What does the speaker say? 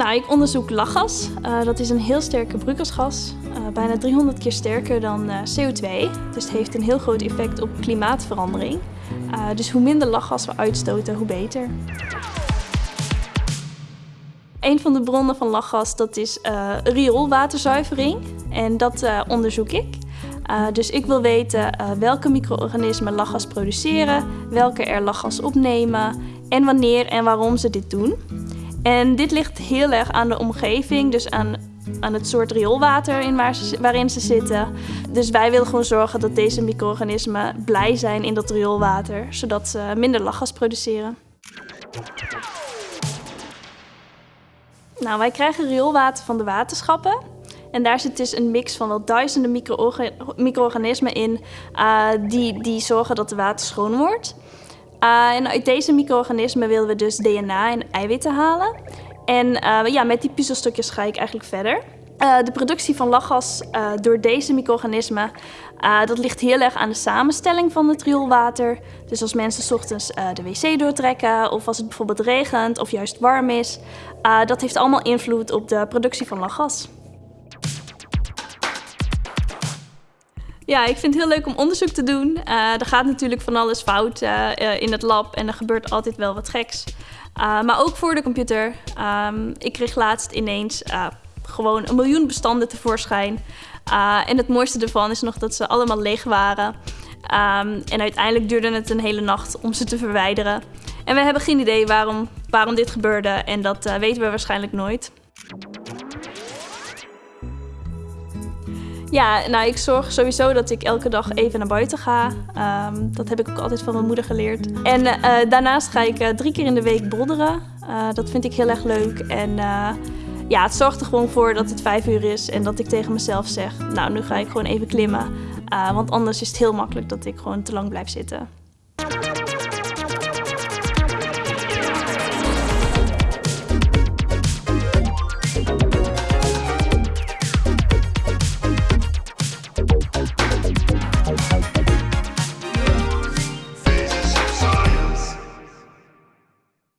Nou, ik onderzoek lachgas. Uh, dat is een heel sterke broeikasgas. Uh, bijna 300 keer sterker dan uh, CO2. Dus het heeft een heel groot effect op klimaatverandering. dus hoe minder lachgas we uitstoten, hoe beter. Een van de bronnen van lachgas dat is rioolwaterzuivering. En dat onderzoek ik. dus ik wil weten welke micro-organismen lachgas produceren, welke er lachgas opnemen en wanneer en waarom ze dit doen. En dit ligt heel erg aan de omgeving, dus aan, aan het soort rioolwater in waarin ze zitten. Dus wij willen gewoon zorgen dat deze micro-organismen blij zijn in dat rioolwater, zodat ze minder lachgas produceren. Nou, wij krijgen rioolwater van de waterschappen. En daar zit dus een mix van wel duizenden micro-organismen in uh, die, die zorgen dat de water schoon wordt. Uh, en uit deze micro-organismen willen we dus DNA en eiwitten halen. En uh, ja, met die puzzelstukjes ga ik eigenlijk verder. Uh, de productie van lachgas door deze micro-organismen, dat ligt heel erg aan de samenstelling van het rioolwater. Dus als mensen ochtends de wc doortrekken of als het bijvoorbeeld regent of juist warm is, dat heeft allemaal invloed op de productie van lachgas. Ja, ik vind het heel leuk om onderzoek te doen. Uh, er gaat natuurlijk van alles fout uh, in het lab en er gebeurt altijd wel wat geks. Maar ook voor de computer. Um, ik kreeg laatst ineens gewoon een miljoen bestanden tevoorschijn. en het mooiste ervan is nog dat ze allemaal leeg waren. Um, en uiteindelijk duurde het een hele nacht om ze te verwijderen. En we hebben geen idee waarom, waarom dit gebeurde en dat weten we waarschijnlijk nooit. Ja, nou ik zorg sowieso dat ik elke dag even naar buiten ga. Um, dat heb ik ook altijd van mijn moeder geleerd. En uh, daarnaast ga ik uh, drie keer in de week bolderen. Uh, dat vind ik heel erg leuk. En ja, het zorgt er gewoon voor dat het vijf uur is en dat ik tegen mezelf zeg... nou, nu ga ik gewoon even klimmen. want anders is het heel makkelijk dat ik gewoon te lang blijf zitten.